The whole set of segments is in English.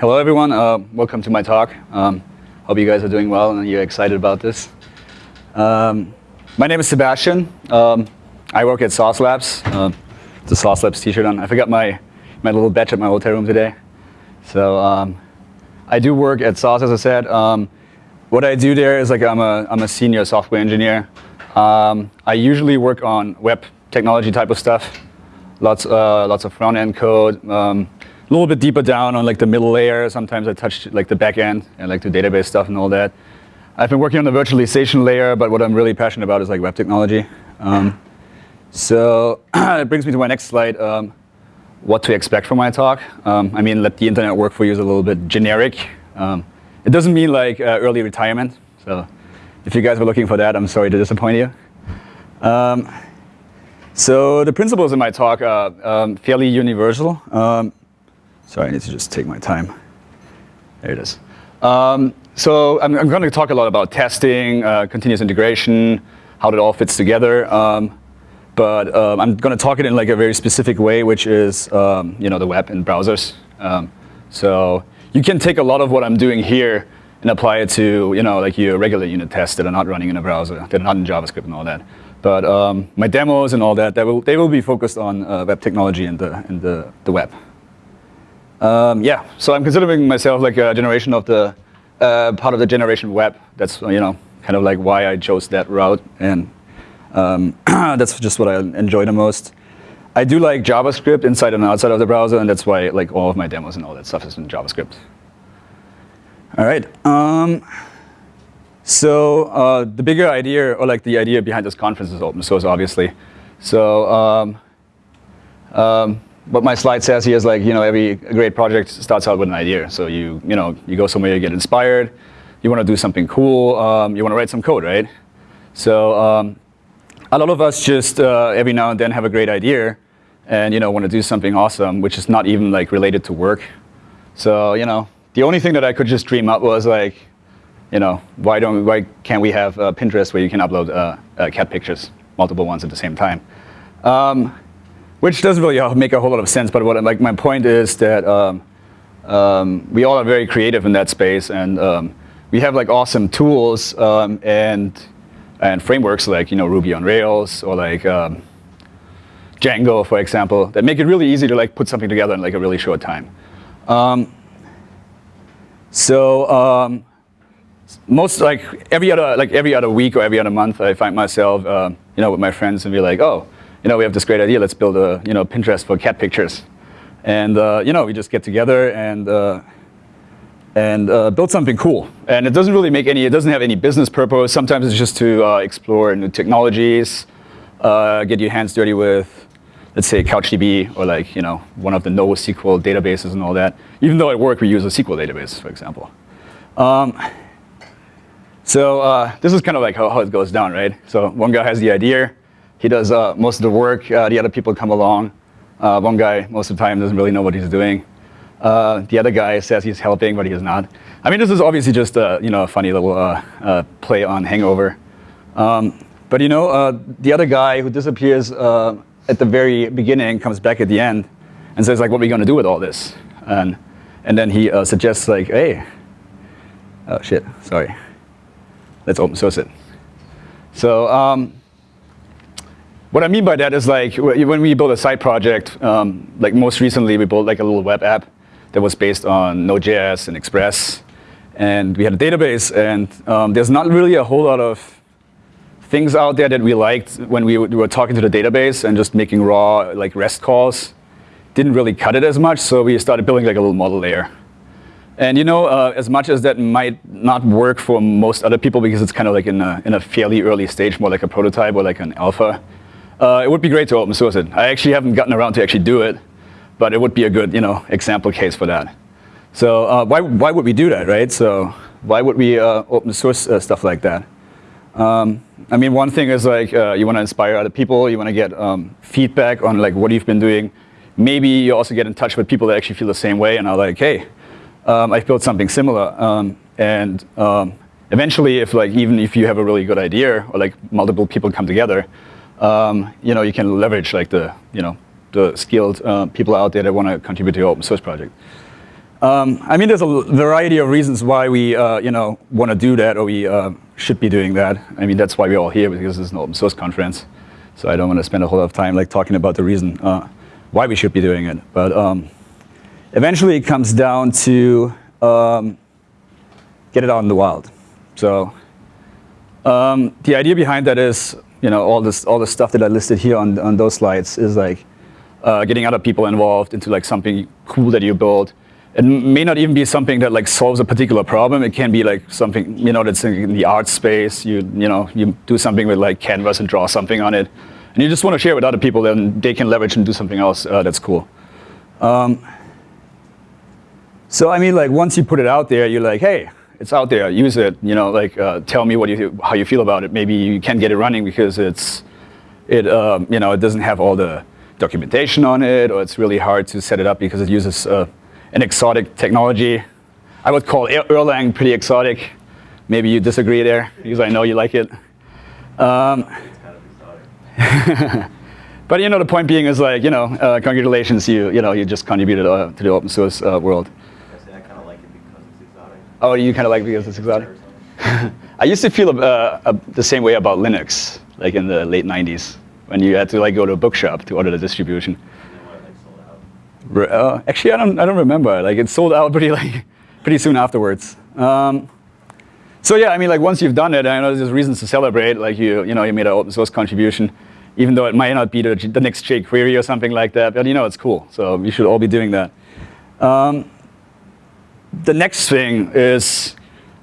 hello everyone, uh, welcome to my talk. Um, hope you guys are doing well and you're excited about this. Um, my name is Sebastian. Um, I work at Sauce Labs. Uh, the Sauce Labs t-shirt on. I forgot my, my little badge at my hotel room today. So um, I do work at Sauce, as I said. Um, what I do there is like I'm a, I'm a senior software engineer. Um, I usually work on web technology type of stuff. Lots, uh, lots of front-end code. A little bit deeper down on like the middle layer. Sometimes I touch like the back end and like the database stuff and all that. I've been working on the virtualization layer, but what I'm really passionate about is like web technology. Um, so it brings me to my next slide. Um, what to expect from my talk. Um, I mean, let the internet work for you is a little bit generic. Um, it doesn't mean like uh, early retirement. So if you guys were looking for that, I'm sorry to disappoint you. Um, so the principles in my talk are um, fairly universal. Um, sorry, I need to just take my time. There it is. Um, so I'm, I'm, going to talk a lot about testing, uh, continuous integration, how it all fits together. Um, but um, I'm going to talk it in like a very specific way, which is um, you know the web and browsers. so you can take a lot of what I'm doing here and apply it to you know like your regular unit tests that are not running in a browser, that are not in JavaScript and all that. But um, my demos and all that, they will, they will be focused on uh, web technology and the, and the, the web. Um, yeah, so I'm considering myself like a generation of the, uh, part of the generation web. That's, you know, kind of like why I chose that route. And um, that's just what I enjoy the most. I do like JavaScript inside and outside of the browser, and that's why like all of my demos and all that stuff is in JavaScript. All right. Um, so uh, the bigger idea, or like the idea behind this conference is open source, obviously. So um, um, what my slide says here is like, you know, every great project starts out with an idea. So you, you know, you go somewhere, you get inspired, you want to do something cool, um, you want to write some code, right? So um, a lot of us just uh, every now and then have a great idea and, you know, want to do something awesome, which is not even like related to work. So, you know, the only thing that I could just dream up was like, you know, why don't why can't we have uh, Pinterest where you can upload uh, uh, cat pictures, multiple ones at the same time? Um, which doesn't really make a whole lot of sense. But what like my point is that um, um, we all are very creative in that space, and um, we have like awesome tools um, and and frameworks like you know Ruby on Rails or like um, Django, for example, that make it really easy to like put something together in like a really short time. so most like every other like every other week or every other month, I find myself uh, you know with my friends and be like, oh, you know, we have this great idea. Let's build a you know Pinterest for cat pictures, and uh, you know we just get together and uh, and uh, build something cool. And it doesn't really make any. It doesn't have any business purpose. Sometimes it's just to uh, explore new technologies, uh, get your hands dirty with. Let's say CouchDB or like you know one of the NoSQL databases and all that. Even though at work we use a SQL database, for example. Um, so uh, this is kind of like how, how, it goes down, right? So one guy has the idea, he does uh, most of the work, uh, the other people come along. Uh, one guy, most of the time, doesn't really know what he's doing. Uh, the other guy says he's helping, but he is not. I mean, this is obviously just a, you know, a funny little uh, play on Hangover. Um, but you know, the other guy who disappears at the very beginning comes back at the end and says, like, what are we going to do with all this? And, and then he suggests, like, hey, oh, shit, sorry let's open source it. So um, what I mean by that is like when we build a side project, um, like most recently we built like a little web app that was based on Node.js and Express. And we had a database and um, there's not really a whole lot of things out there that we liked when we were talking to the database and just making raw like REST calls. Didn't really cut it as much, so we started building like a little model layer. And you know, uh, as much as that might not work for most other people because it's kind of like in a, in a fairly early stage, more like a prototype or like an alpha, uh, it would be great to open source it. I actually haven't gotten around to actually do it, but it would be a good you know, example case for that. So uh, why, why would we do that, right? So why would we uh, open source uh, stuff like that? Um, I mean, one thing is like uh, you want to inspire other people, you want to get um, feedback on like what you've been doing. Maybe you also get in touch with people that actually feel the same way and are like, hey, um, I've built something similar. Um, and um, eventually, if like even if you have a really good idea or like multiple people come together, um, you know, you can leverage like the you know the skilled uh, people out there that want to contribute to your open source project. Um, I mean, there's a variety of reasons why we, uh, you know, want to do that or we uh, should be doing that. I mean, that's why we're all here because is an open source conference. So I don't want to spend a whole lot of time like talking about the reason uh, why we should be doing it. But um, eventually it comes down to um, get it out in the wild. So um, the idea behind that is, you know, all this, all the stuff that I listed here on, on those slides is like uh, getting other people involved into like something cool that you build it may not even be something that like solves a particular problem. It can be like something you know that's in the art space. You you know you do something with like canvas and draw something on it, and you just want to share with other people. Then they can leverage and do something else uh, that's cool. Um, so I mean, like once you put it out there, you're like, hey, it's out there. Use it. You know, like uh, tell me what you how you feel about it. Maybe you can't get it running because it's it um, you know it doesn't have all the documentation on it, or it's really hard to set it up because it uses uh, an exotic technology. I would call Erlang pretty exotic. Maybe you disagree there, because I know you like it. Um, but you know, the point being is like, you know, uh, congratulations, you you know, you just contributed uh, to the open source uh, world. I, I kind of like it because it's exotic. Oh, you kind of like because it's exotic. I used to feel uh, the same way about Linux, like in the late '90s, when you had to like go to a bookshop to order the distribution. Uh, actually, I don't, I don't remember. Like, it sold out pretty, like, pretty soon afterwards. Um, so yeah, I mean, like once you've done it, I know there's reasons to celebrate. Like you, you know, you made an open source contribution, even though it might not be the, the next jQuery or something like that. But you know, it's cool. So we should all be doing that. Um, the next thing is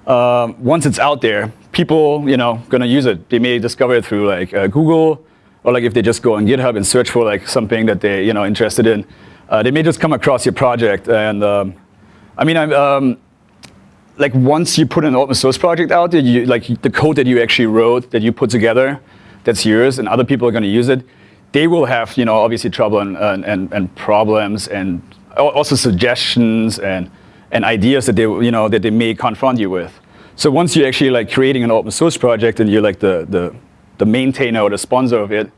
uh, once it's out there, people, you know, gonna use it. They may discover it through like uh, Google, or like if they just go on GitHub and search for like something that they, you know, interested in. Uh, they may just come across your project, and um, I mean, I'm, um, like once you put an open source project out there, you, like the code that you actually wrote, that you put together, that's yours, and other people are going to use it, they will have, you know, obviously trouble and, and, and problems, and also suggestions and, and ideas that they, you know, that they may confront you with. So once you're actually like creating an open source project and you're like the, the, the maintainer or the sponsor of it,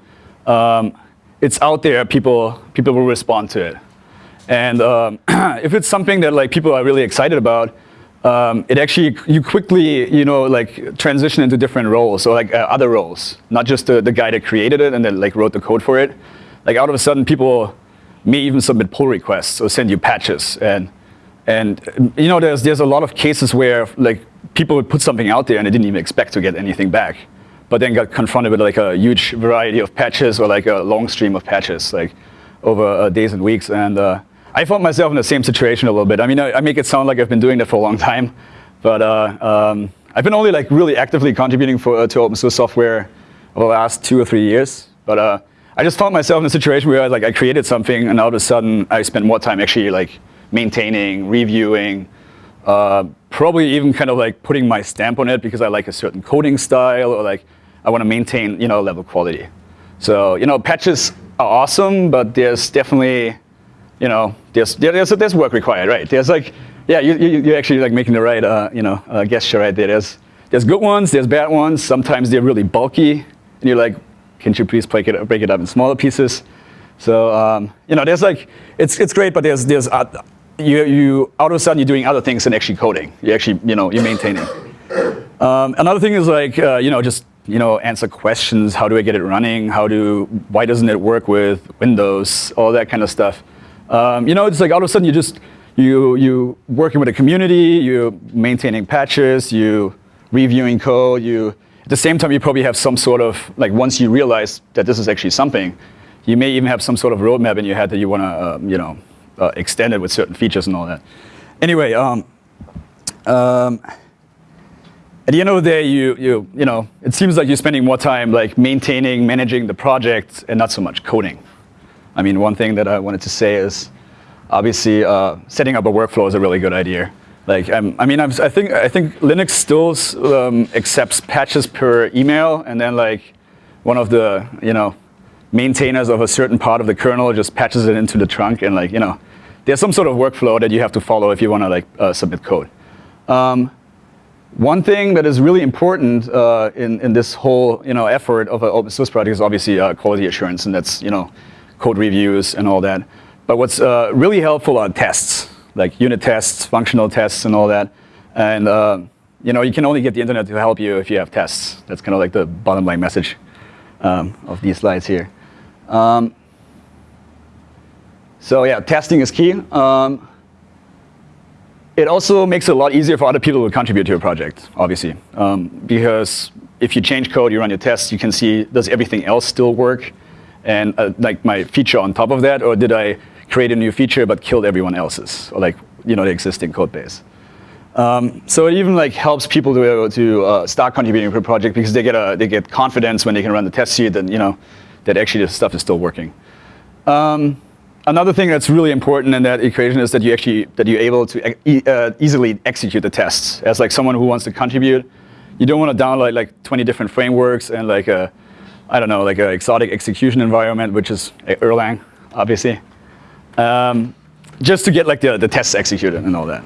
um, it's out there, people, people will respond to it. And um, if it's something that like people are really excited about, um, it actually, you quickly, you know, like transition into different roles, or like uh, other roles, not just the, the guy that created it and then like wrote the code for it. Like out of a sudden, people may even submit pull requests or send you patches. And, and you know, there's, there's a lot of cases where like people would put something out there and they didn't even expect to get anything back but then got confronted with like a huge variety of patches or like a long stream of patches like over uh, days and weeks. And uh, I found myself in the same situation a little bit. I mean, I, I, make it sound like I've been doing that for a long time, but uh, um, I've been only like really actively contributing for, uh, to open source software over the last two or three years. But uh, I just found myself in a situation where I, like I created something and all of a sudden I spent more time actually like maintaining, reviewing, uh, probably even kind of like putting my stamp on it because I like a certain coding style or like I want to maintain you know level quality. So you know patches are awesome, but there's definitely you know there's there's there's work required, right? There's like yeah you you you're actually like making the right uh, you know uh, gesture right there. There's there's good ones, there's bad ones. Sometimes they're really bulky, and you're like, can you please break it break it up in smaller pieces? So um, you know there's like it's it's great, but there's there's uh, you you all of a sudden you're doing other things than actually coding. You actually you know you're maintaining. Um, another thing is like uh, you know just you know, answer questions. How do I get it running? How do, why doesn't it work with Windows? All that kind of stuff. Um, you know, it's like all of a sudden you just, you, you working with a community, you maintaining patches, you reviewing code, you, at the same time you probably have some sort of, like once you realize that this is actually something, you may even have some sort of roadmap in your head that you want to, uh, you know, uh, extend it with certain features and all that. Anyway, um, um, at the end of the day, you, you, you know, it seems like you're spending more time like maintaining, managing the project and not so much coding. I mean, one thing that I wanted to say is obviously uh, setting up a workflow is a really good idea. Like, um, I mean, I'm, i think, I think Linux still um, accepts patches per email and then like one of the, you know, maintainers of a certain part of the kernel just patches it into the trunk and like, you know, there's some sort of workflow that you have to follow if you want to like uh, submit code. Um, one thing that is really important uh, in, in this whole you know, effort of an open source project is obviously uh, quality assurance, and that's you know, code reviews and all that. But what's uh, really helpful are tests. like unit tests, functional tests, and all that. And uh, you know, you can only get the internet to help you if you have tests. That's kind of like the bottom line message um, of these slides here. Um, so yeah, testing is key. Um, it also makes it a lot easier for other people to contribute to your project, obviously. Um, because if you change code, you run your tests, you can see, does everything else still work? And uh, like my feature on top of that, or did I create a new feature but killed everyone else's, or like you know the existing code base? Um, so it even like helps people to to uh, start contributing to a project because they get a, they get confidence when they can run the test suite and you know that actually the stuff is still working. Um, another thing that's really important in that equation is that you actually that you're able to e uh, easily execute the tests. As like someone who wants to contribute, you don't want to download like 20 different frameworks and like a I don't know like an exotic execution environment, which is Erlang, obviously, um, just to get like the the tests executed and all that.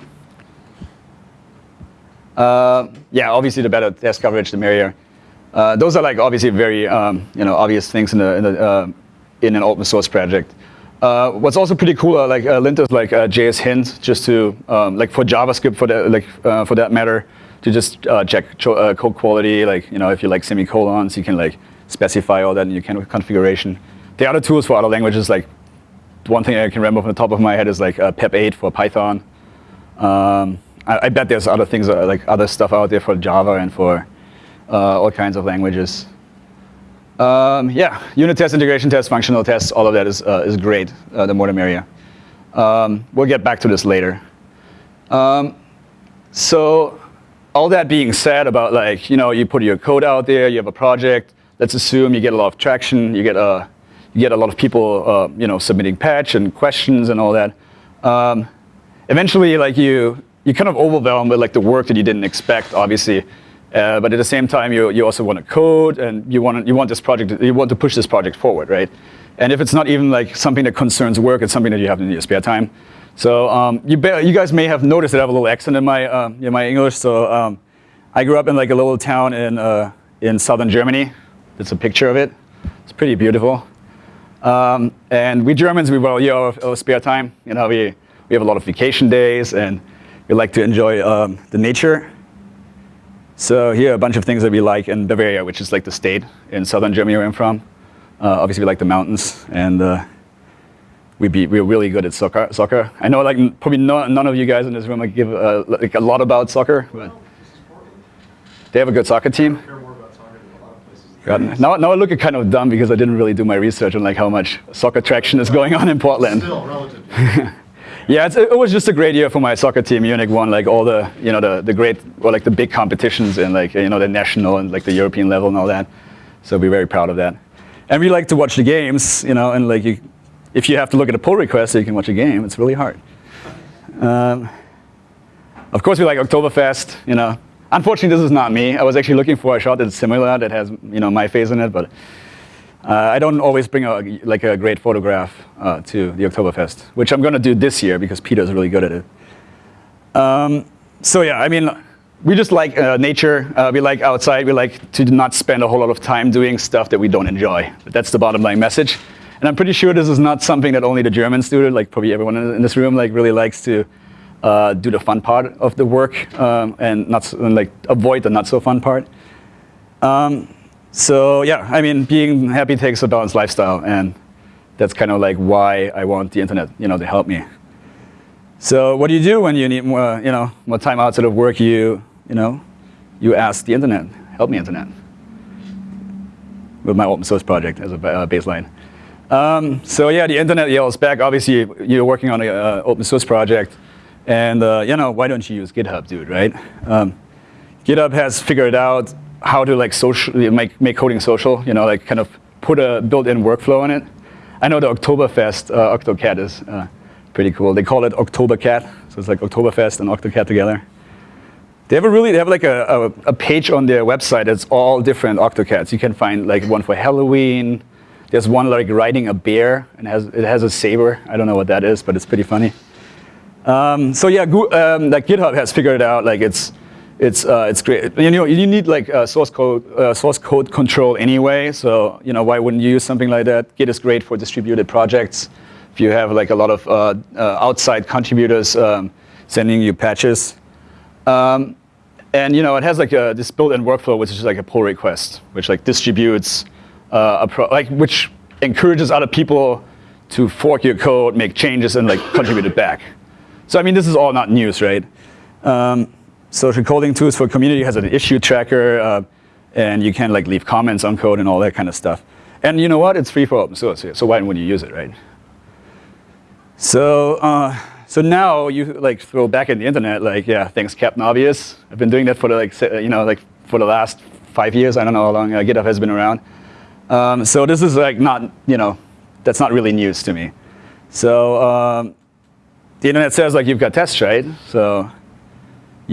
Uh, yeah, obviously the better test coverage, the merrier. Uh, those are like obviously very um, you know obvious things in the in, the, uh, in an open source project. Uh, what's also pretty cool, uh, like uh, linters like uh, JS hint, just to um, like for JavaScript for that like uh, for that matter, to just check code quality. Like you know, if you like semicolons, you can like specify all that in your configuration. The other tools for other languages, like one thing I can remember from the top of my head is like PEP8 for Python. Um, I, I, bet there's other things like other stuff out there for Java and for all kinds of languages. Um, yeah, unit test, integration test, functional tests, all of that is, uh, is great, uh, the more the merrier. Um, we'll get back to this later. Um, so all that being said about like, you know, you put your code out there, you have a project, let's assume you get a lot of traction, you get a, you get a lot of people, uh, you know, submitting patch and questions and all that. Um, eventually, like you, you kind of overwhelmed with like the work that you didn't expect, obviously. Uh, but at the same time, you, you also want to code and you want, you want this project, you want to push this project forward, right? And if it's not even like something that concerns work, it's something that you have in your spare time. So um, you, you guys may have noticed that I have a little accent in my, uh, in my English. So um, I grew up in like a little town in, uh, in southern Germany. That's a picture of it. It's pretty beautiful. Um, and we Germans, we well, you know, our spare time. You know, we, we have a lot of vacation days and we like to enjoy um, the nature. So here are a bunch of things that we like in Bavaria, which is like the state in southern Germany where I'm from. Uh, obviously, we like the mountains, and uh, we be, we're really good at soccer. Soccer. I know, like probably no, none of you guys in this room give uh, like a lot about soccer, but they have a good soccer team. God, now, now I look kind of dumb because I didn't really do my research on like how much soccer traction is going on in Portland. Still, relative. Yeah, it was just a great year for my soccer team. Munich won like all the, you know, the, the great, or like the big competitions and like, you know, the national and like the European level and all that. So we're very proud of that. And we like to watch the games, you know, and like you, if you have to look at a pull request so you can watch a game, it's really hard. Um, of course, we like Oktoberfest, you know. Unfortunately, this is not me. I was actually looking for a shot that's similar, that has, you know, my face in it, but uh, I don't always bring a, like a great photograph uh, to the Oktoberfest, which I'm going to do this year because Peter's really good at it. Um, so yeah, I mean, we just like uh, nature. Uh, we like outside. We like to not spend a whole lot of time doing stuff that we don't enjoy. But that's the bottom line message. And I'm pretty sure this is not something that only the Germans do. Like probably everyone in this room like really likes to uh, do the fun part of the work um, and not and, like avoid the not so fun part. Um, so yeah, I mean, being happy takes a balanced lifestyle, and that's kind of like why I want the internet, you know, to help me. So what do you do when you need more, you know, more time outside of work? You, you know, you ask the internet, help me internet, with my open source project as a uh, baseline. Um, so yeah, the internet yells back. Obviously, you're working on an uh, open source project, and uh, you know, why don't you use GitHub, dude? Right? Um, GitHub has figured out how to like social, make, make coding social, you know, like kind of put a built-in workflow in it. I know the Oktoberfest uh, OctoCat is uh, pretty cool. They call it OctoberCat, so it's like Oktoberfest and OctoCat together. They have a really, they have like a, a, a page on their website that's all different OctoCats. You can find like one for Halloween. There's one like riding a bear and has, it has a saber. I don't know what that is, but it's pretty funny. Um, so yeah, um, like GitHub has figured it out like it's it's uh, it's great. You know, you need like uh, source code uh, source code control anyway. So you know, why wouldn't you use something like that? Git is great for distributed projects. if you have like a lot of uh, uh, outside contributors um, sending you patches. Um, and you know, it has like a, this built-in workflow, which is like a pull request, which like distributes, uh, like which encourages other people to fork your code, make changes, and like contribute it back. So I mean, this is all not news, right? Um, social coding tools for community has an issue tracker, uh, and you can like leave comments on code and all that kind of stuff. And you know what? It's free for open source, so why wouldn't you use it, right? So, uh, so now you like throw back at the internet, like, yeah, thanks Captain Obvious. I've been doing that for the, like, you know, like for the last five years. I don't know how long uh, GitHub has been around. Um, so this is like not, you know, that's not really news to me. So um, the internet says like you've got tests, right? So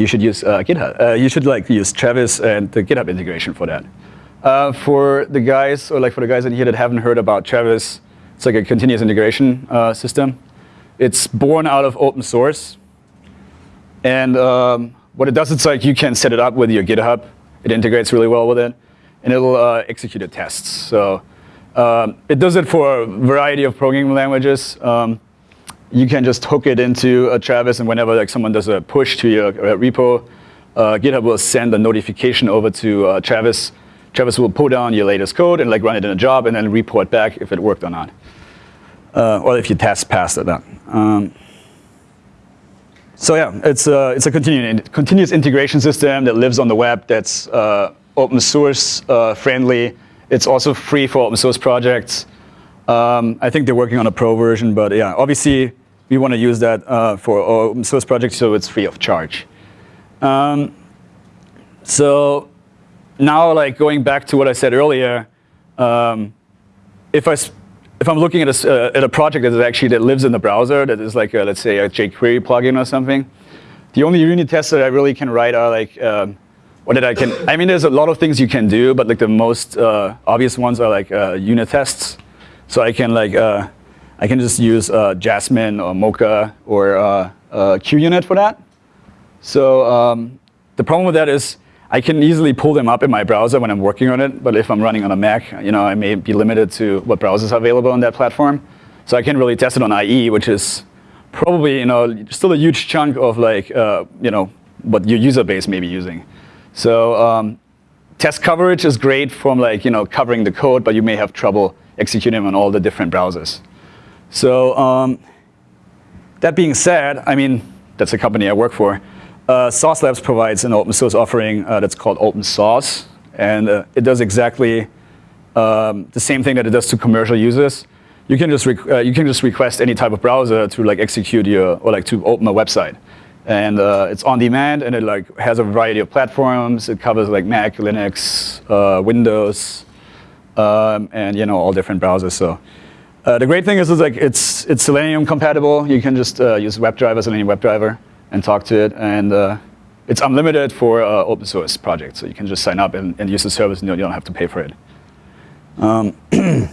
you should use uh, GitHub. Uh, you should like use Travis and the GitHub integration for that. Uh, for the guys, or like for the guys in here that haven't heard about Travis, it's like a continuous integration uh, system. It's born out of open source. And um, what it does, it's like you can set it up with your GitHub. It integrates really well with it. And it'll uh, execute the tests. So um, it does it for a variety of programming languages. Um, you can just hook it into a Travis, and whenever like someone does a push to your uh, repo, uh, GitHub will send a notification over to uh, Travis. Travis will pull down your latest code and like run it in a job, and then report back if it worked or not uh, or if you test passed it. Um, so yeah, it's a, it's a continuous, continuous integration system that lives on the web that's uh, open source uh, friendly. It's also free for open source projects. Um, I think they're working on a pro version, but yeah, obviously we want to use that uh, for open source projects so it's free of charge. Um, so now like going back to what I said earlier, um, if I if I'm looking at a, uh, at a project that is actually that lives in the browser, that is like, a, let's say, a jQuery plugin or something, the only unit tests that I really can write are like, um, that I can, I mean, there's a lot of things you can do, but like the most uh, obvious ones are like uh, unit tests. So I can like, uh, I can just use uh, Jasmine or Mocha or uh, QUnit for that. So um, the problem with that is I can easily pull them up in my browser when I'm working on it, but if I'm running on a Mac, you know, I may be limited to what browsers are available on that platform. So I can't really test it on IE, which is probably, you know, still a huge chunk of like, uh, you know, what your user base may be using. So um, test coverage is great from like, you know, covering the code, but you may have trouble executing on all the different browsers. So um, that being said, I mean, that's a company I work for. Uh, Sauce Labs provides an open source offering uh, that's called Open Sauce. And uh, it does exactly um, the same thing that it does to commercial users. You can just uh, you can just request any type of browser to like execute your or like to open a website, and uh, it's on demand and it like has a variety of platforms. It covers like Mac, Linux, uh, Windows, um, and you know all different browsers. So the great thing is, is like it's it's Selenium compatible. You can just use WebDriver, Selenium WebDriver and talk to it. And uh, it's unlimited for uh, open source projects. So you can just sign up and, and use the service and you don't have to pay for it. Um,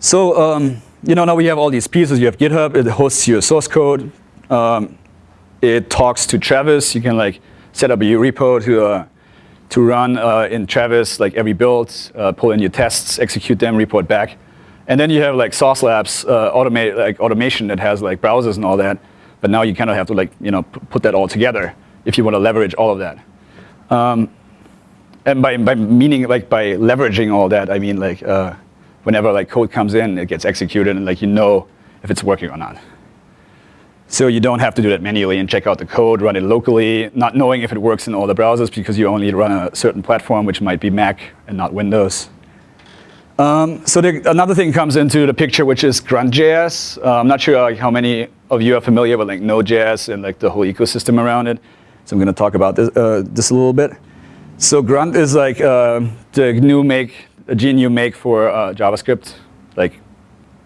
so um, you know, now we have all these pieces. You have GitHub. It hosts your source code. Um, it talks to Travis. You can like set up a repo to uh, to run uh, in Travis, like every build, uh, pull in your tests, execute them, report back. And then you have like Sauce Labs uh, automate, like automation that has like browsers and all that. But now you kind of have to like, you know, put that all together if you want to leverage all of that. Um, and by, by meaning like by leveraging all that, I mean like uh, whenever like code comes in, it gets executed and like you know if it's working or not. So you don't have to do that manually and check out the code, run it locally, not knowing if it works in all the browsers because you only run a certain platform, which might be Mac and not Windows. Um, so the, another thing comes into the picture, which is Grunt.js. Uh, I'm not sure like, how many of you are familiar with like Node.js and like the whole ecosystem around it. So I'm going to talk about this, uh, this a little bit. So Grunt is like uh, the new make, a GNU make for uh, JavaScript. Like,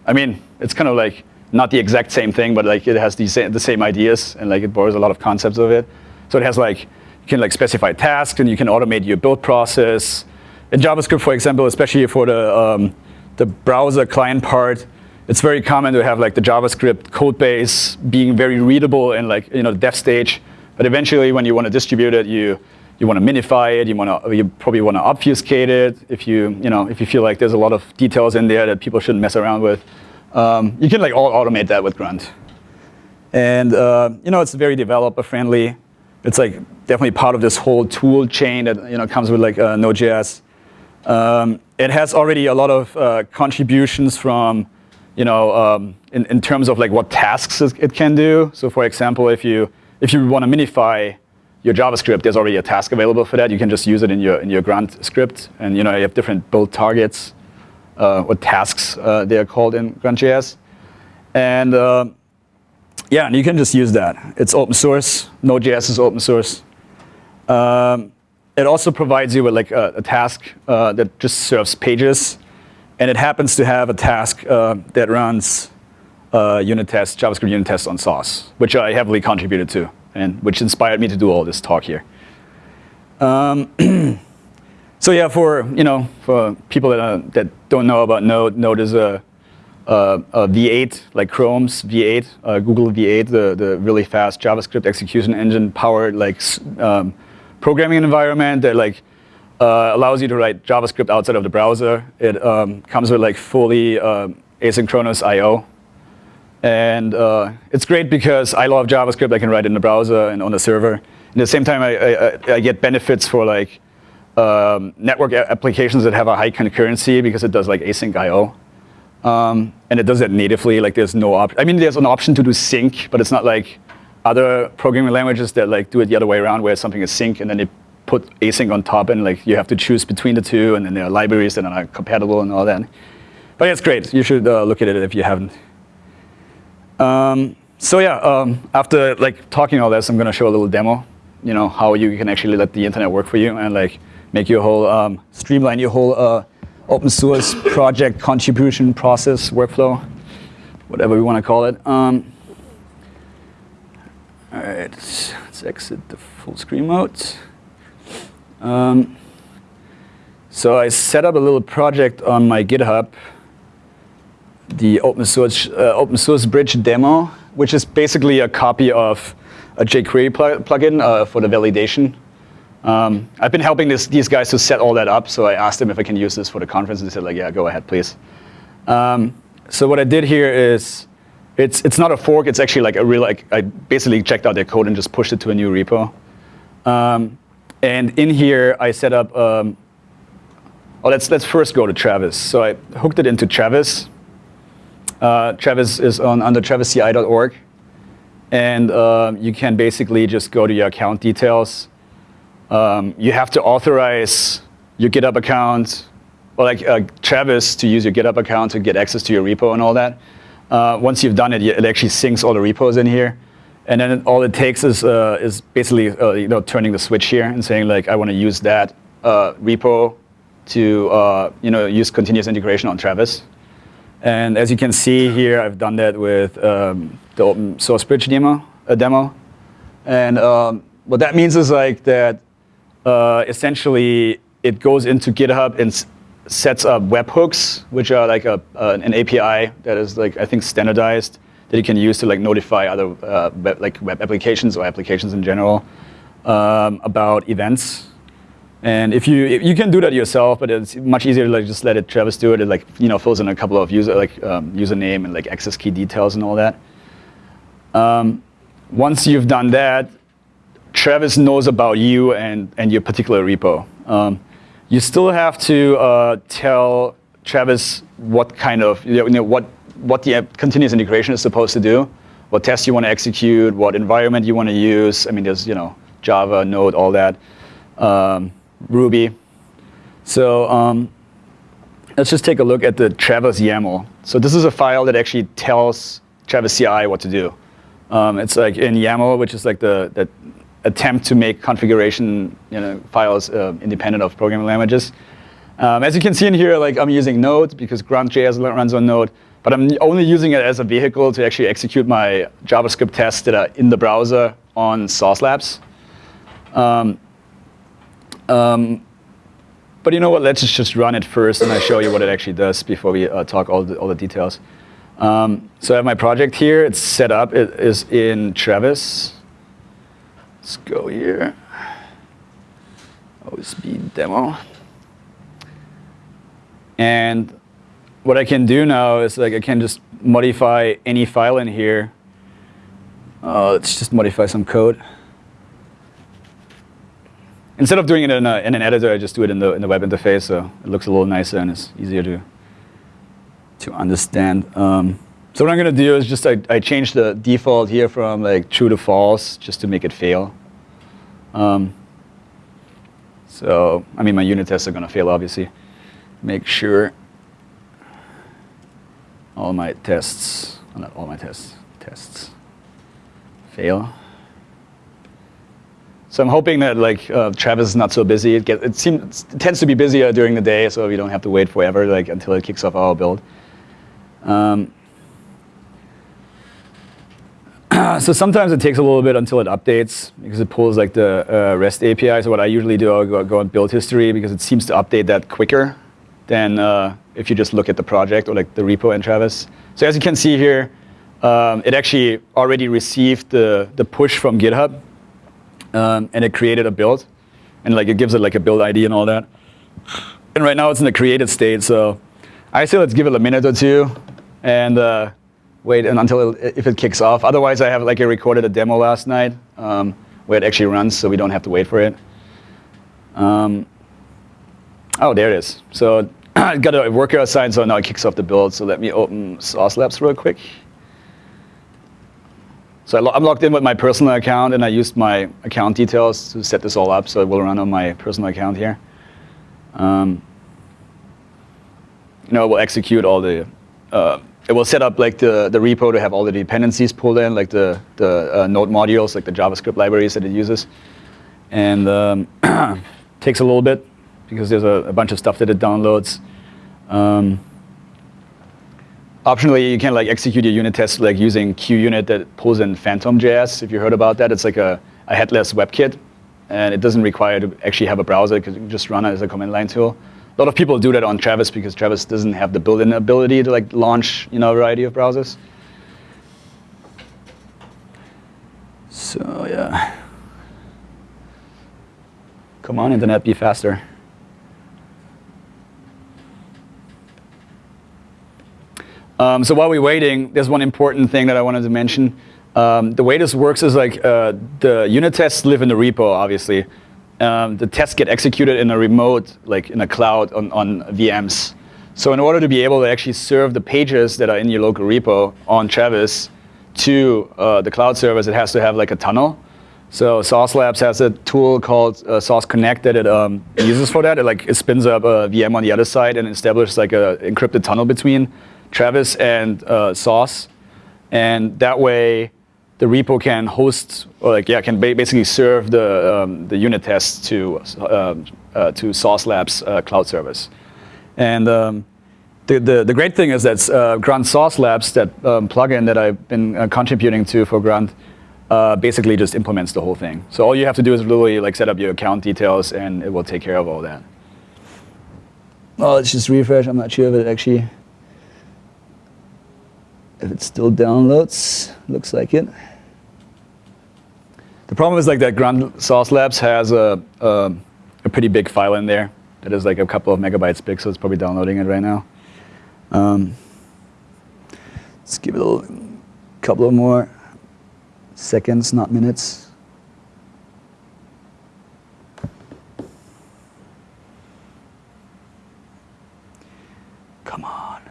I mean, it's kind of like not the exact same thing, but like it has the same, the same ideas and like it borrows a lot of concepts of it. So it has like, you can like specify tasks and you can automate your build process in JavaScript, for example, especially for the, um, the browser client part, it's very common to have like the JavaScript code base being very readable in like you know the dev stage. But eventually, when you want to distribute it, you you want to minify it. You want to you probably want to obfuscate it if you you know if you feel like there's a lot of details in there that people shouldn't mess around with. Um, you can like all automate that with Grunt. And uh, you know, it's very developer friendly. It's like definitely part of this whole tool chain that you know comes with like uh, Node.js. Um, it has already a lot of uh, contributions from, you know, um, in, in terms of like what tasks it can do. So for example, if you if you want to minify your JavaScript, there's already a task available for that. You can just use it in your in your grunt script, and you know you have different build targets uh, or tasks uh, they are called in Grunt.js, and uh, yeah, and you can just use that. It's open source. Node.js is open source. Um, it also provides you with like a, a task uh, that just serves pages, and it happens to have a task uh, that runs uh, unit tests, JavaScript unit tests on Sauce, which I heavily contributed to and which inspired me to do all this talk here. Um, so yeah, for you know, for people that uh, that don't know about Node, Node is a, a, a V8 like Chrome's V8, uh, Google V8, the the really fast JavaScript execution engine powered like um, programming environment that like uh, allows you to write JavaScript outside of the browser. It um, comes with like fully um, asynchronous I/O and uh, it's great because I love JavaScript. I can write in the browser and on the server. At the same time, I, I, I get benefits for like um, network applications that have a high concurrency because it does like async I/O. Um, and it does it natively. Like there's no option. I mean, there's an option to do sync, but it's not like other programming languages that like do it the other way around, where something is sync and then they put async on top, and like you have to choose between the two, and then there are libraries that are compatible and all that. But yeah, it's great. You should uh, look at it if you haven't. Um, so yeah, um, after like talking all this, I'm going to show a little demo. You know how you can actually let the internet work for you and like make your whole um, streamline your whole uh, open source project contribution process workflow, whatever we want to call it. All right, let's, let's, exit the full screen mode. Um, so I set up a little project on my GitHub the open source, uh, open source bridge demo, which is basically a copy of a jQuery pl plugin uh, for the validation. Um, I've been helping this, these guys to set all that up, so I asked them if I can use this for the conference, and they said, like, yeah, go ahead, please. Um, so what I did here is, it's, it's not a fork, it's actually like a real, like, I basically checked out their code and just pushed it to a new repo. Um, and in here, I set up, um, oh, let's, let's first go to Travis. So I hooked it into Travis, uh, Travis is on under travisci.org. And uh, you can basically just go to your account details. Um, you have to authorize your GitHub account, or like uh, Travis to use your GitHub account to get access to your repo and all that. Uh, once you've done it, it actually syncs all the repos in here. And then all it takes is, uh, is basically uh, you know, turning the switch here and saying, like, I want to use that uh, repo to uh, you know, use continuous integration on Travis. And as you can see here, I've done that with um, the open source bridge demo. A demo. And um, what that means is like that uh, essentially it goes into GitHub and sets up webhooks, which are like a, uh, an API that is like I think standardized that you can use to like notify other uh, web, like web applications or applications in general um, about events and if you you can do that yourself, but it's much easier to like just let it Travis do it. It like you know fills in a couple of user like um, username and like access key details and all that. Um, once you've done that, Travis knows about you and and your particular repo. Um, you still have to uh, tell Travis what kind of you know what what the continuous integration is supposed to do, what tests you want to execute, what environment you want to use. I mean, there's you know Java, Node, all that. Um, Ruby. So um, let's just take a look at the Travis YAML. So this is a file that actually tells Travis CI what to do. Um, it's like in YAML, which is like the, the attempt to make configuration you know, files uh, independent of programming languages. Um, as you can see in here, like I'm using Node because Grunt.js runs on Node, but I'm only using it as a vehicle to actually execute my JavaScript tests that are in the browser on Sauce Labs. Um, um, but you know what, let's just run it first and I show you what it actually does before we uh, talk all the, all the details. Um, so I have my project here, it's set up, it is in Travis. Let's go here. OSB demo. And what I can do now is like I can just modify any file in here. Uh, let's just modify some code. Instead of doing it in, a, in, an editor, I just do it in the, in the web interface, so it looks a little nicer and it's easier to, to understand. Um, so what I'm going to do is just I, I change the default here from like true to false just to make it fail. Um, so, I mean, my unit tests are going to fail, obviously. Make sure all my tests, not all my tests, tests fail. So I'm hoping that like uh, Travis is not so busy. It, gets, it, seems, it tends to be busier during the day, so we don't have to wait forever like until it kicks off our build. Um, so sometimes it takes a little bit until it updates because it pulls like the uh, REST API. So what I usually do, I'll go, go on build history because it seems to update that quicker than uh, if you just look at the project or like the repo in Travis. So as you can see here, um, it actually already received the, the push from GitHub um, and it created a build. And like it gives it like a build ID and all that. And right now it's in the created state, so I say let's give it a minute or two and uh, wait and until it, if it kicks off. Otherwise, I have like I recorded a demo last night um, where it actually runs, so we don't have to wait for it. Um, oh, there it is. So I got a worker assigned, so now it kicks off the build. So let me open Sauce Labs real quick. So I'm logged in with my personal account, and I used my account details to set this all up, so it will run on my personal account here. Um, you know, it will execute all the, uh, it will set up like the, the repo to have all the dependencies pulled in, like the, the uh, node modules, like the JavaScript libraries that it uses. And um, takes a little bit because there's a, a, bunch of stuff that it downloads. Um, Optionally, you can like execute your unit test like using QUnit that pulls in Phantom.js. If you heard about that, it's like a, a headless WebKit, and it doesn't require to actually have a browser because you can just run it as a command line tool. A lot of people do that on Travis because Travis doesn't have the built-in ability to like launch you know a variety of browsers. So yeah. Come on, internet, be faster. Um, so while we're waiting, there's one important thing that I wanted to mention. Um, the way this works is like uh, the unit tests live in the repo, obviously. Um, the tests get executed in a remote, like in a cloud on, on VMs. So in order to be able to actually serve the pages that are in your local repo on Travis to uh, the cloud service, it has to have like a tunnel. So Sauce Labs has a tool called uh, Sauce Connect that it um, uses for that. It like it spins up a VM on the other side and establishes like a encrypted tunnel between Travis and uh, Sauce, and that way the repo can host or like yeah can ba basically serve the um, the unit tests to uh, uh, to Sauce Labs uh, cloud service, and um, the, the the great thing is that uh, Grunt Sauce Labs that um, plugin that I've been uh, contributing to for Grunt. basically just implements the whole thing. So all you have to do is literally like set up your account details and it will take care of all that. Oh, let's just refresh. I'm not sure if it actually if it still downloads, looks like it. The problem is like that Grunt Sauce Labs has a, a, a, pretty big file in there that is like a couple of megabytes big, so it's probably downloading it right now. Um, let's give it a couple of more seconds, not minutes. Come on.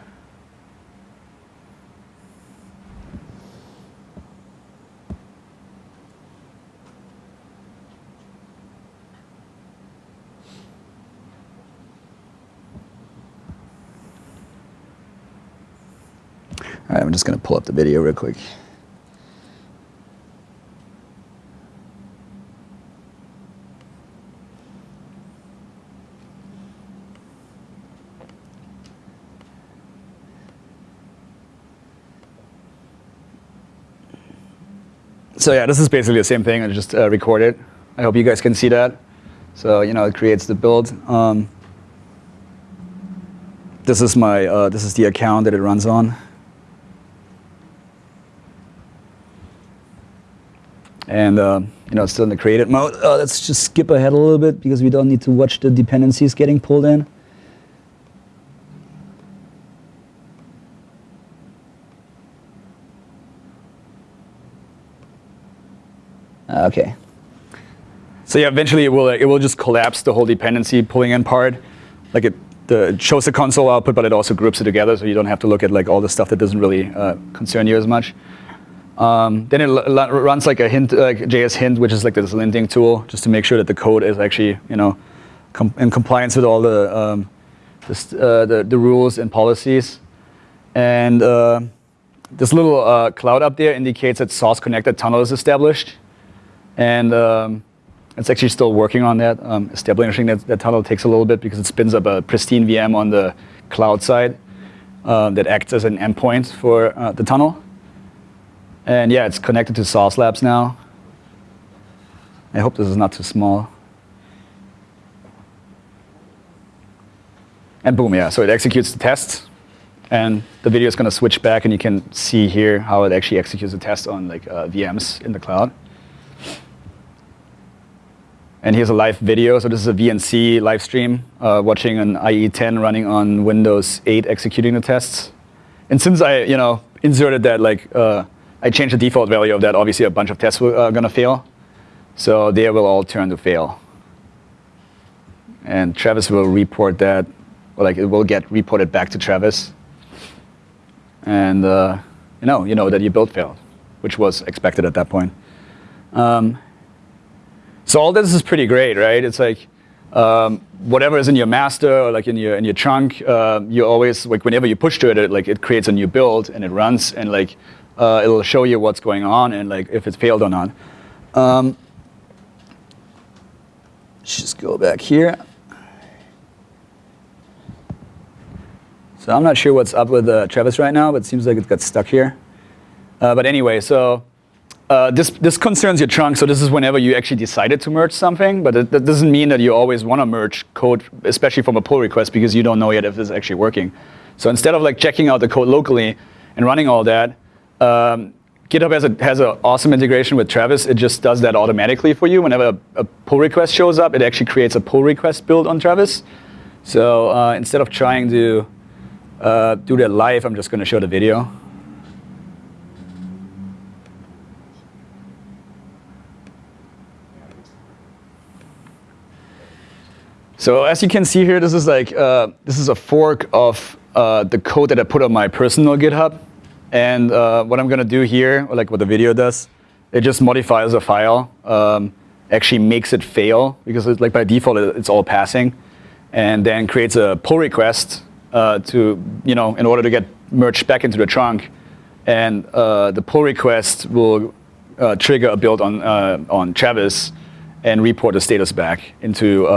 All right, I'm just going to pull up the video real quick. So yeah, this is basically the same thing. I just uh, recorded. I hope you guys can see that. So you know, it creates the build. Um, this is my uh, this is the account that it runs on. And uh, you know, still in the created mode. Uh, let's just skip ahead a little bit because we don't need to watch the dependencies getting pulled in. Okay. So yeah, eventually it will uh, it will just collapse the whole dependency pulling in part. Like it, the, it shows the console output, but it also groups it together, so you don't have to look at like all the stuff that doesn't really uh, concern you as much. Um, then it runs like a hint, like JSHint, which is like this linting tool, just to make sure that the code is actually you know com in compliance with all the um, the, uh, the, the rules and policies. And uh, this little uh, cloud up there indicates that Sauce connected tunnel is established. And um, it's actually still working on that. Um, establishing that, that, tunnel takes a little bit because it spins up a pristine VM on the cloud side uh, that acts as an endpoint for uh, the tunnel. And yeah, it's connected to Sauce Labs now. I hope this is not too small. And boom, yeah, so it executes the test. And the video is going to switch back, and you can see here how it actually executes the test on like uh, VMs in the cloud. And here's a live video. So this is a VNC live stream, uh, watching an IE10 running on Windows 8 executing the tests. And since I, you know, inserted that, like, uh, I changed the default value of that, obviously a bunch of tests are uh, going to fail. So they will all turn to fail. And Travis will report that, like it will get reported back to Travis. And uh, you know, you know that your build failed, which was expected at that point. Um, so all this is pretty great, right? It's like um, whatever is in your master or like in your in your trunk, uh, you always like whenever you push to it, it, like it creates a new build and it runs and like uh, it'll show you what's going on and like if it's failed or not. Um, let's just go back here. So I'm not sure what's up with uh, Travis right now, but it seems like it got stuck here. Uh, but anyway, so uh, this, this concerns your trunk, so this is whenever you actually decided to merge something, but it, that doesn't mean that you always want to merge code, especially from a pull request, because you don't know yet if it's actually working. So instead of like checking out the code locally and running all that, um, GitHub has a has an awesome integration with Travis. It just does that automatically for you. Whenever a, a pull request shows up, it actually creates a pull request build on Travis. So uh, instead of trying to uh, do that live, I'm just going to show the video. So as you can see here, this is like uh, this is a fork of uh, the code that I put on my personal GitHub. And uh, what I'm going to do here, like what the video does, it just modifies a file, um, actually makes it fail because it's like by default it's all passing, and then creates a pull request uh, to you know in order to get merged back into the trunk, and uh, the pull request will uh, trigger a build on uh, on Travis and report the status back into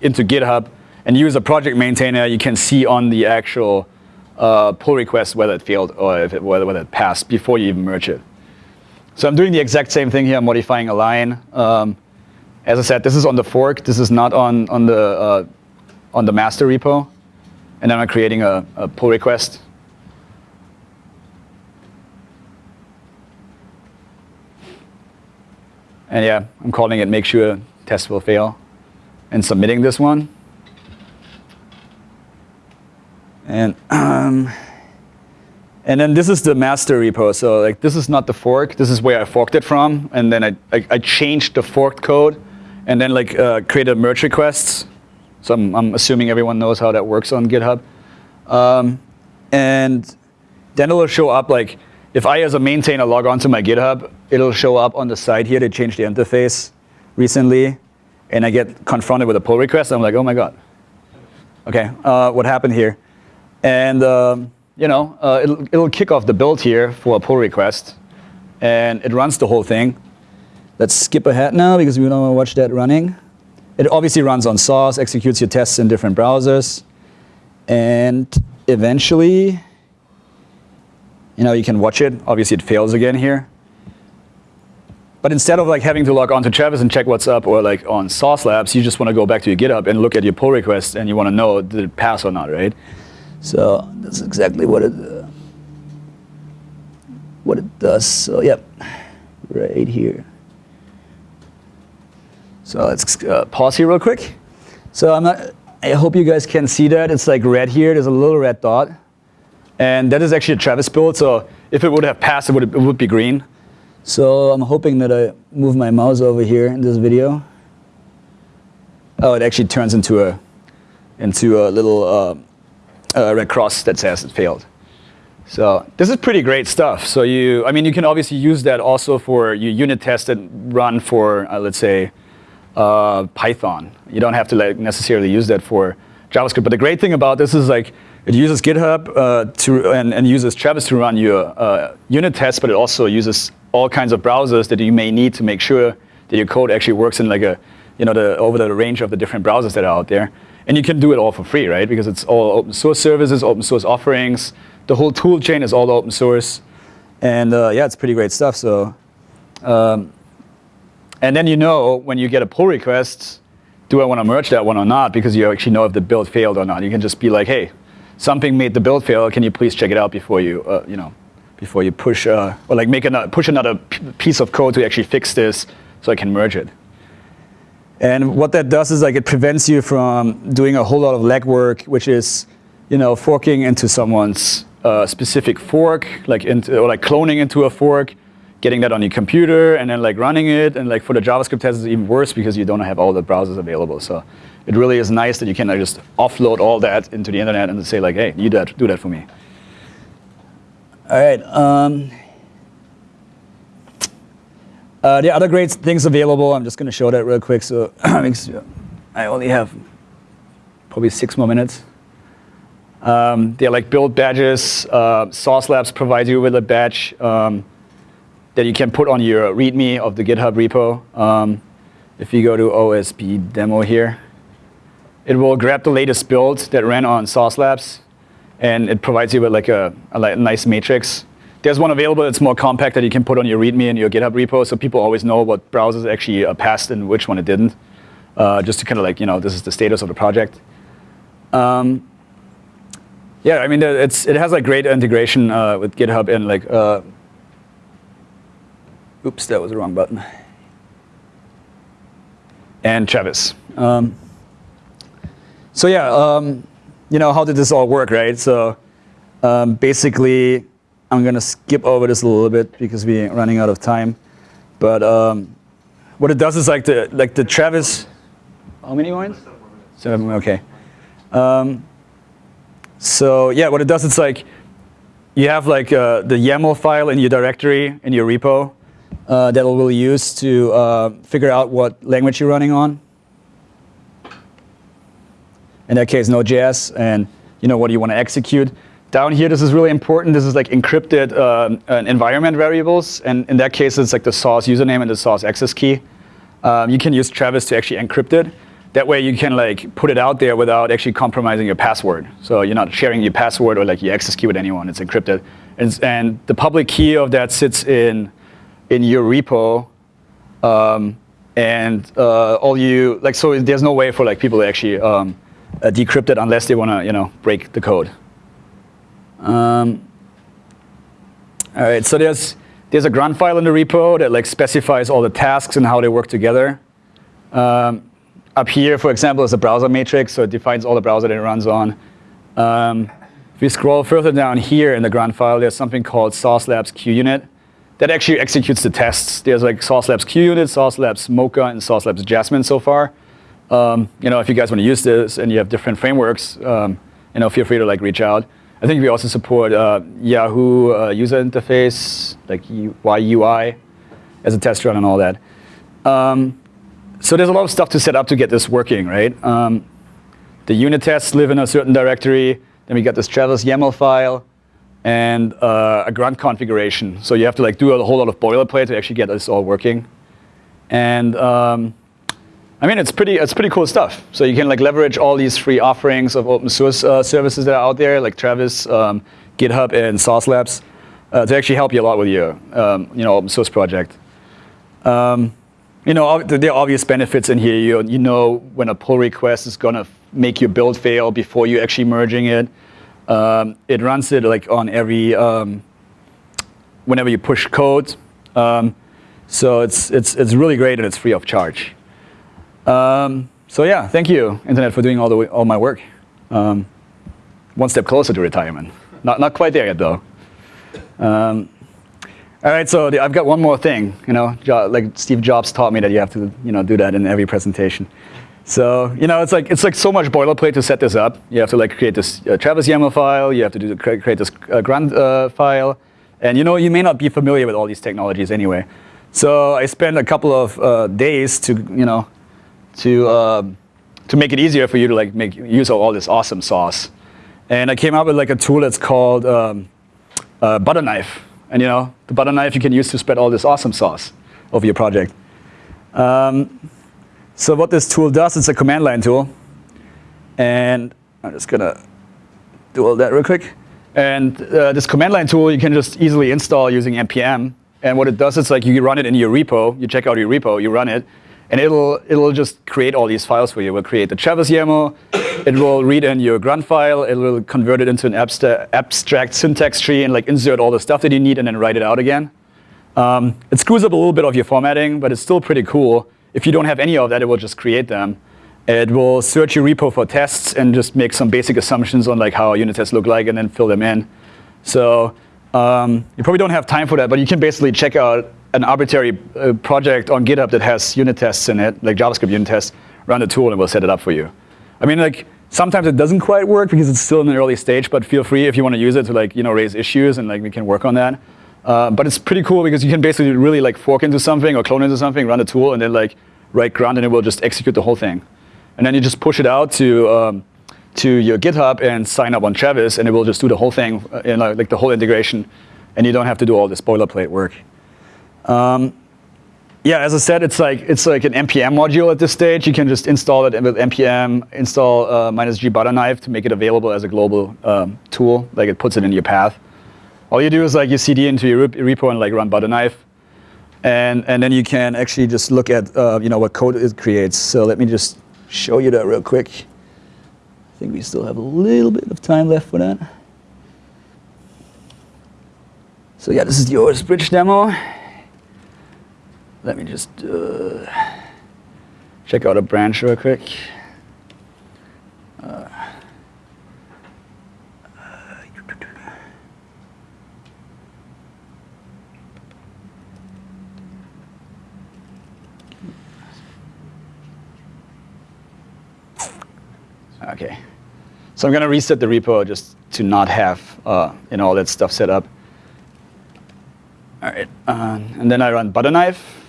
into GitHub. And you as a project maintainer, you can see on the actual uh, pull request whether it failed or if it, whether, whether it passed before you even merge it. So I'm doing the exact same thing here. I'm modifying a line. Um, as I said, this is on the fork. This is not on, on, the, uh, on the master repo. And then I'm creating a, a pull request. And yeah, I'm calling it make sure test will fail and submitting this one. And um, and then this is the master repo. So like this is not the fork. This is where I forked it from. And then I, I, I changed the forked code and then like uh, created merge requests. So I'm, I'm, assuming everyone knows how that works on GitHub. Um, and then it'll show up like if I as a maintainer log on to my GitHub, it'll show up on the side here. They changed the interface recently and I get confronted with a pull request, I'm like, oh my god. Okay, uh, what happened here? And um, you know, uh, it'll, it'll kick off the build here for a pull request, and it runs the whole thing. Let's skip ahead now because we don't want to watch that running. It obviously runs on Sauce, executes your tests in different browsers, and eventually, you know, you can watch it. Obviously, it fails again here. But instead of like having to log on to Travis and check what's up or like on Sauce Labs, you just want to go back to your GitHub and look at your pull request and you want to know did it pass or not, right? So that's exactly what it uh, what it does. So yep, right here. So let's uh, pause here real quick. So I'm not. I hope you guys can see that. It's like red here. There's a little red dot, and that is actually a Travis build. So if it would have passed, it would it would be green. So I'm hoping that I move my mouse over here in this video. Oh, it actually turns into a into a little uh, uh, red cross that says it failed. So this is pretty great stuff. So you, I mean, you can obviously use that also for your unit test that run for, uh, let's say, uh, Python. You don't have to like necessarily use that for JavaScript. But the great thing about this is like it uses GitHub uh, to and, and, uses Travis to run your uh, unit tests, but it also uses all kinds of browsers that you may need to make sure that your code actually works in like a, you know, the, over the range of the different browsers that are out there. And you can do it all for free, right? Because it's all open source services, open source offerings. The whole tool chain is all open source. And uh, yeah, it's pretty great stuff. So, um, and then you know when you get a pull request, do I want to merge that one or not? Because you actually know if the build failed or not. You can just be like, hey, something made the build fail. Can you please check it out before you, uh, you know, before you push, uh, or like make another, push another piece of code to actually fix this so I can merge it. And what that does is like it prevents you from doing a whole lot of legwork, which is, you know, forking into someone's uh, specific fork, like into, or like cloning into a fork, getting that on your computer, and then like running it. And like for the JavaScript test, it's even worse because you don't have all the browsers available. So it really is nice that you can like, just offload all that into the internet and say like, hey, you do that, do that for me. All right. Um, uh, the other great things available, I'm just going to show that real quick. So I only have probably six more minutes. Um, they're like build badges. Uh, Sauce Labs provides you with a badge um, that you can put on your README of the GitHub repo. Um, if you go to OSB demo here, it will grab the latest build that ran on Sauce Labs, and it provides you with like a, a nice matrix there's one available that's more compact that you can put on your README in your GitHub repo, so people always know what browsers actually uh, passed and which one it didn't, uh, just to kind of like, you know, this is the status of the project. Um, yeah, I mean, it's, it has like great integration uh, with GitHub and like, uh, oops, that was the wrong button. And Travis. Um, so yeah, um, you know, how did this all work, right? So um, basically, I'm going to skip over this a little bit because we're running out of time. But um, what it does is like the like the Travis. How many points? Seven. Okay. Um, so yeah, what it does is like you have like uh, the YAML file in your directory in your repo uh, that will use to uh, figure out what language you're running on. In that case, Node.js, and you know what you want to execute. Down here, this is really important. This is like encrypted uh, environment variables. And in that case, it's like the Sauce username and the Sauce access key. Um, you can use Travis to actually encrypt it. That way you can like put it out there without actually compromising your password. So you're not sharing your password or like your access key with anyone. It's encrypted. And, and the public key of that sits in, in your repo. Um, and uh, all you, like, so there's no way for like people to actually um, uh, decrypt it unless they want to, you know, break the code. Um, all right, so there's, there's a grunt file in the repo that like specifies all the tasks and how they work together. Um, up here, for example, is a browser matrix, so it defines all the browser that it runs on. Um, if we scroll further down here in the grunt file, there's something called Sauce Labs QUnit that actually executes the tests. There's like Sauce Labs QUnit, Sauce Labs Mocha, and Sauce Labs Jasmine so far. Um, you know, if you guys want to use this and you have different frameworks, um, you know, feel free to like reach out. I think we also support uh, Yahoo uh, user interface, like YUI, as a test run and all that. Um, so there's a lot of stuff to set up to get this working, right? Um, the unit tests live in a certain directory. Then we got this Travis YAML file and uh, a grunt configuration. So you have to like do a whole lot of boilerplate to actually get this all working. And um, I mean, it's pretty, it's pretty cool stuff. So you can like leverage all these free offerings of open source uh, services that are out there, like Travis, um, GitHub, and Sauce Labs, uh, to actually help you a lot with your um, you know, open source project. Um, you know, there are obvious benefits in here. You, you know when a pull request is going to make your build fail before you actually merging it. Um, it runs it like on every, um, whenever you push code. Um, so it's, it's, it's really great and it's free of charge. Um, so yeah, thank you, Internet, for doing all, the, all my work. Um, one step closer to retirement. Not, not quite there yet, though. Um, all right, so the, I've got one more thing. You know, jo- like Steve Jobs taught me that you have to, you know, do that in every presentation. So you know, it's like it's like so much boilerplate to set this up. You have to like create this uh, Travis YAML file. You have to do create, create this uh, grunt uh, file, and you know, you may not be familiar with all these technologies anyway. So I spent a couple of uh, days to, you know, to um, to make it easier for you to like make use of all this awesome sauce. And I came up with like a tool that's called um, uh, butter knife. And you know, the butter knife you can use to spread all this awesome sauce over your project. Um, so what this tool does, it's a command line tool. And I'm just gonna do all that real quick. And uh, this command line tool you can just easily install using npm. And what it does is like you run it in your repo, you check out your repo, you run it, and it'll it'll just create all these files for you. It will create the Travis YAML, it will read in your grunt file, it will convert it into an abstract, abstract syntax tree and like insert all the stuff that you need and then write it out again. Um, it screws up a little bit of your formatting, but it's still pretty cool. If you don't have any of that, it will just create them. It will search your repo for tests and just make some basic assumptions on like how unit tests look like and then fill them in. So um, you probably don't have time for that, but you can basically check out an arbitrary uh, project on GitHub that has unit tests in it, like JavaScript unit tests, run the tool and it will set it up for you. I mean, like sometimes it doesn't quite work because it's still in an early stage, but feel free if you want to use it to like you know raise issues and like we can work on that. Uh, but it's pretty cool because you can basically really like fork into something or clone into something, run the tool, and then like write grunt, and it will just execute the whole thing. And then you just push it out to um, to your GitHub and sign up on Travis, and it will just do the whole thing, uh, in, like the whole integration, and you don't have to do all this boilerplate work. Um, yeah, as I said, it's like it's like an npm module at this stage. You can just install it with npm install uh, minus g butter knife to make it available as a global um, tool. Like it puts it in your path. All you do is like you cd into your repo and like run butter knife, and and then you can actually just look at uh, you know what code it creates. So let me just show you that real quick. I think we still have a little bit of time left for that. So yeah, this is the OS Bridge demo. Let me just uh, check out a branch real quick. Uh, okay. So I'm going to reset the repo just to not have uh, you know, all that stuff set up. All right, uh, and then I run butter knife.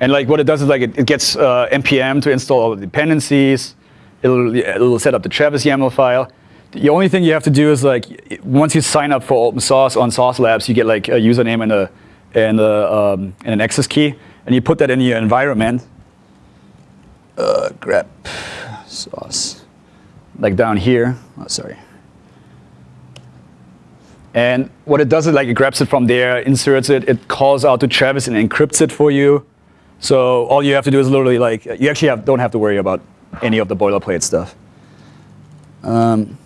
And like what it does is like it, it gets uh, npm to install all the dependencies. It'll, it'll set up the Travis YAML file. The only thing you have to do is like once you sign up for open source on Sauce Labs, you get like a username and a and a um, and an access key, and you put that in your environment. Uh, grep sauce, like down here. Oh, sorry. And what it does is like it grabs it from there, inserts it, it calls out to Travis and encrypts it for you. So all you have to do is literally like, you actually have, don't have to worry about any of the boilerplate stuff. Um,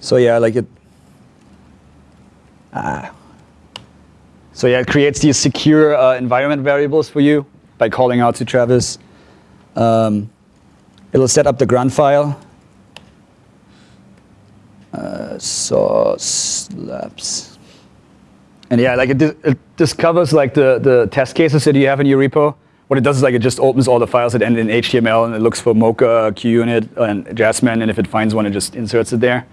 so yeah, like it, ah. So yeah, it creates these secure uh, environment variables for you by calling out to Travis. Um, it'll set up the grunt file. Uh, sauce labs. And yeah, like it, it discovers like the, the test cases that you have in your repo. What it does is like it just opens all the files that end in HTML and it looks for Mocha, QUnit, and Jasmine, and if it finds one, it just inserts it there.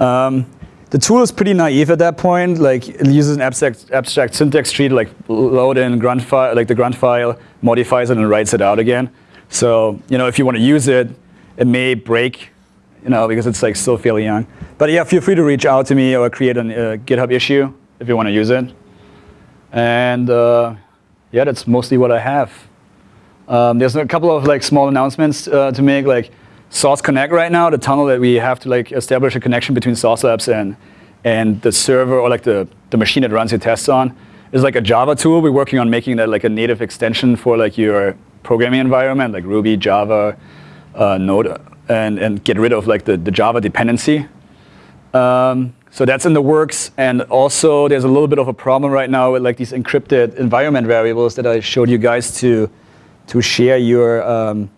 Um, the tool is pretty naive at that point. Like it uses an abstract, abstract syntax tree to like load in grunt file, like the grunt file, modifies it and writes it out again. So you know, if you want to use it, it may break, you know, because it's like still fairly young. But yeah, feel free to reach out to me or create a uh, GitHub issue if you want to use it. And uh, yeah, that's mostly what I have. Um, there's a couple of like small announcements uh, to make, like Sauce Connect right now, the tunnel that we have to like establish a connection between Sauce Labs and and the server or like the, the machine that runs your tests on is like a Java tool. We're working on making that like a native extension for like your programming environment, like Ruby, Java, uh, Node, and, and get rid of like the, the Java dependency. Um, so that's in the works. And also, there's a little bit of a problem right now with like these encrypted environment variables that I showed you guys to, to share your, um,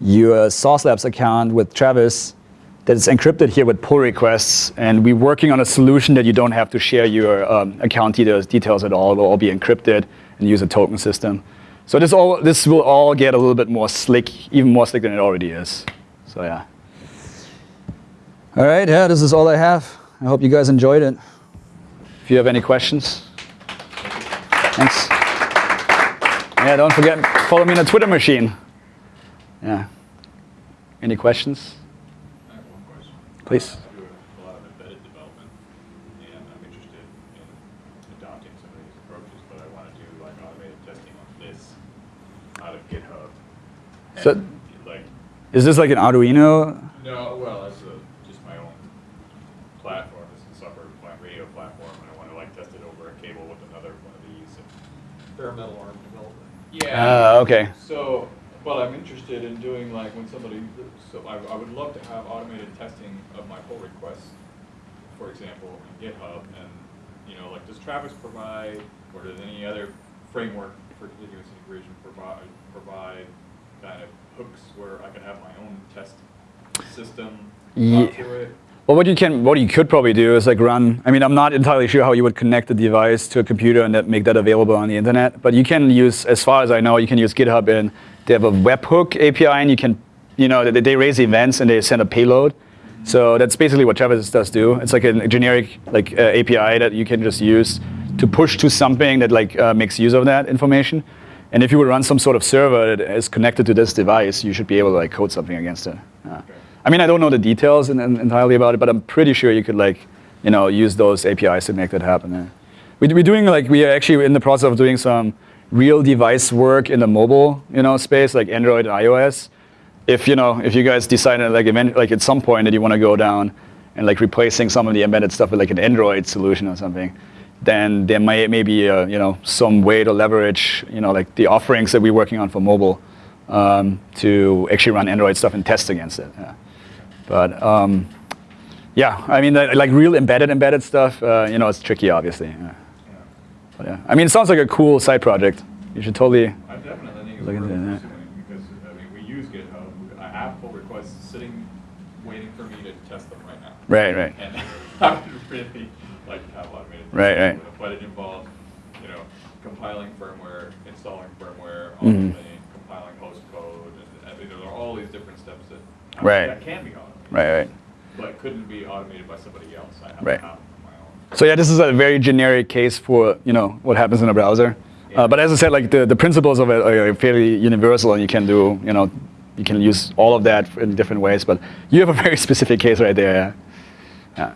your Sauce Labs account with Travis. that it's encrypted here with pull requests, and we're working on a solution that you don't have to share your um, account details, details at all. It will all be encrypted and use a token system. So this all this will all get a little bit more slick, even more slick than it already is. So yeah. All right, yeah, this is all I have. I hope you guys enjoyed it. If you have any questions, thanks. Yeah, don't forget, follow me on the Twitter machine. Yeah. Any questions? I have one question. Please. I do a lot of embedded development, and I'm interested in adopting some of these approaches, but I want to do like automated testing on this out of GitHub. So- Like, Is this like an Arduino? no, well, it's a, just my own platform, it's a software pla- radio platform, and I want to like test it over a cable with another one of these. and- bare metal arm development. Yeah. Ah, okay. So, but I'm interested in doing like when somebody, so I, I would love to have automated testing of my pull requests, for example, in GitHub, and, you know, like, does Travis provide, or does any other framework for continuous integration provide, provide kind of hooks where I could have my own test system Ye- talk to it? Well, what you can, what you could probably do is like run. I mean, I'm not entirely sure how you would connect the device to a computer and that make that available on the internet. But you can use, as far as I know, you can use GitHub and they have a webhook API, and you can, you know, they, they raise events and they send a payload. So that's basically what Travis does do. It's like a generic like uh, API that you can just use to push to something that like uh, makes use of that information. And if you would run some sort of server that is connected to this device, you should be able to like code something against it. Uh, I mean, I don't know the details in, in, entirely about it, but I'm pretty sure you could like, you know, use those APIs to make that happen. Yeah. We, we're doing like we are actually in the process of doing some real device work in the mobile, you know, space like Android and iOS. If you know, if you guys decide like event, like at some point that you want to go down and like replacing some of the embedded stuff with like an Android solution or something, then there may maybe uh, you know some way to leverage you know like the offerings that we're working on for mobile um, to actually run Android stuff and test against it. Yeah. But um, yeah, I mean like like real embedded embedded stuff, uh, you know, it's tricky obviously. Yeah. Yeah. But yeah, I mean it sounds like a cool side project. You should totally. I definitely think it's Look into that. because, I mean, we use GitHub, I have pull requests sitting, waiting for me to test them right now. Right, right. And I would really like to have automated. Right, right. But it involves, you know, compiling firmware, installing firmware, Mhm. compiling host code, and, I mean, there are all these different steps that. Right. That can be automated. Right, right. But couldn't be automated by somebody else, I have to Right. have them on my own. So yeah, this is a very generic case for you know what happens in a browser. Yeah. Uh, but as I said, like the, the principles of it are fairly universal, and you can do you know you can use all of that in different ways. But you have a very specific case right there. Yeah.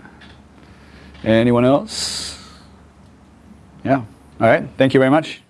yeah. Anyone else? Yeah. All right. Thank you very much.